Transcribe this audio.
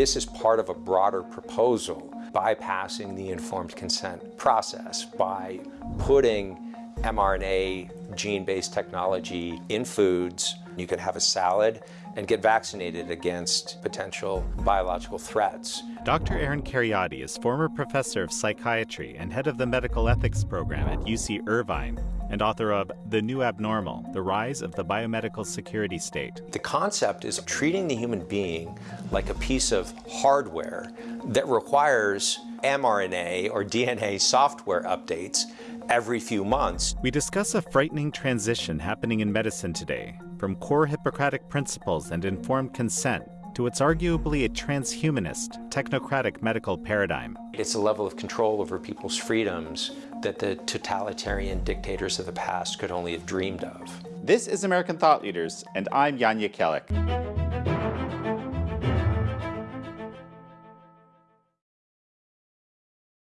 This is part of a broader proposal bypassing the informed consent process by putting mRNA gene-based technology in foods. You could have a salad and get vaccinated against potential biological threats. Dr. Aaron Kheriaty is former professor of psychiatry and head of the medical ethics program at UC Irvine and author of The New Abnormal The Rise of the Biomedical Security State. The concept is treating the human being like a piece of hardware that requires mRNA or DNA software updates every few months. We discuss a frightening transition happening in medicine today, from core Hippocratic principles and informed consent to what's arguably a transhumanist, technocratic medical paradigm. It's a level of control over people's freedoms that the totalitarian dictators of the past could only have dreamed of. This is American Thought Leaders, and I'm Jan Jekielek.